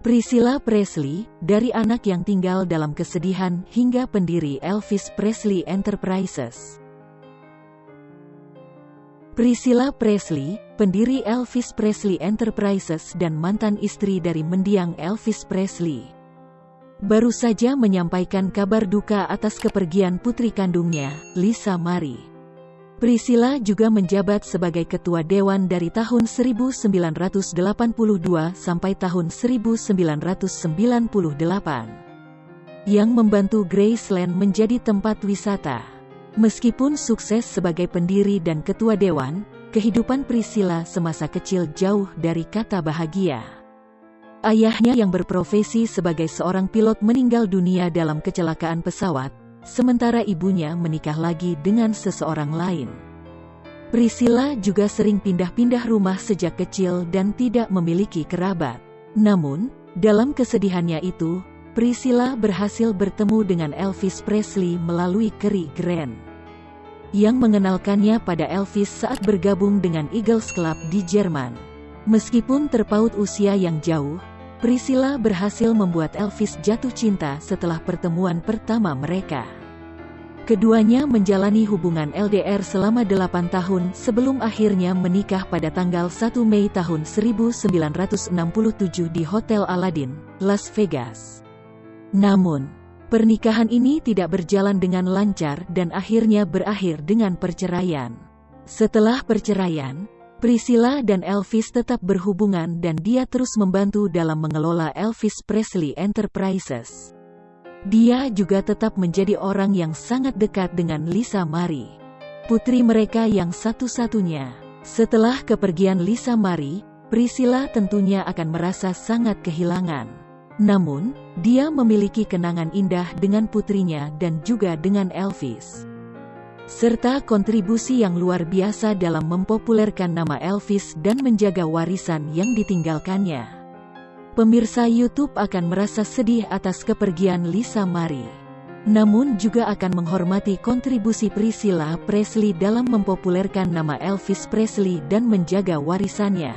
Priscilla Presley, dari anak yang tinggal dalam kesedihan hingga pendiri Elvis Presley Enterprises. Priscilla Presley, pendiri Elvis Presley Enterprises dan mantan istri dari mendiang Elvis Presley. Baru saja menyampaikan kabar duka atas kepergian putri kandungnya, Lisa Marie. Priscilla juga menjabat sebagai ketua dewan dari tahun 1982 sampai tahun 1998 yang membantu Graceland menjadi tempat wisata. Meskipun sukses sebagai pendiri dan ketua dewan, kehidupan Priscilla semasa kecil jauh dari kata bahagia. Ayahnya yang berprofesi sebagai seorang pilot meninggal dunia dalam kecelakaan pesawat, sementara ibunya menikah lagi dengan seseorang lain. Priscilla juga sering pindah-pindah rumah sejak kecil dan tidak memiliki kerabat. Namun, dalam kesedihannya itu, Priscilla berhasil bertemu dengan Elvis Presley melalui Kerry Grant yang mengenalkannya pada Elvis saat bergabung dengan Eagles Club di Jerman. Meskipun terpaut usia yang jauh, Priscilla berhasil membuat Elvis jatuh cinta setelah pertemuan pertama mereka. Keduanya menjalani hubungan LDR selama 8 tahun sebelum akhirnya menikah pada tanggal 1 Mei tahun 1967 di Hotel Aladdin, Las Vegas. Namun, pernikahan ini tidak berjalan dengan lancar dan akhirnya berakhir dengan perceraian. Setelah perceraian, Priscilla dan Elvis tetap berhubungan dan dia terus membantu dalam mengelola Elvis Presley Enterprises. Dia juga tetap menjadi orang yang sangat dekat dengan Lisa Marie, putri mereka yang satu-satunya. Setelah kepergian Lisa Marie, Priscilla tentunya akan merasa sangat kehilangan. Namun, dia memiliki kenangan indah dengan putrinya dan juga dengan Elvis serta kontribusi yang luar biasa dalam mempopulerkan nama Elvis dan menjaga warisan yang ditinggalkannya. Pemirsa YouTube akan merasa sedih atas kepergian Lisa Marie. Namun juga akan menghormati kontribusi Priscilla Presley dalam mempopulerkan nama Elvis Presley dan menjaga warisannya.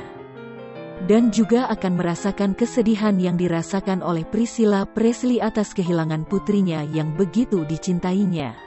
Dan juga akan merasakan kesedihan yang dirasakan oleh Priscilla Presley atas kehilangan putrinya yang begitu dicintainya.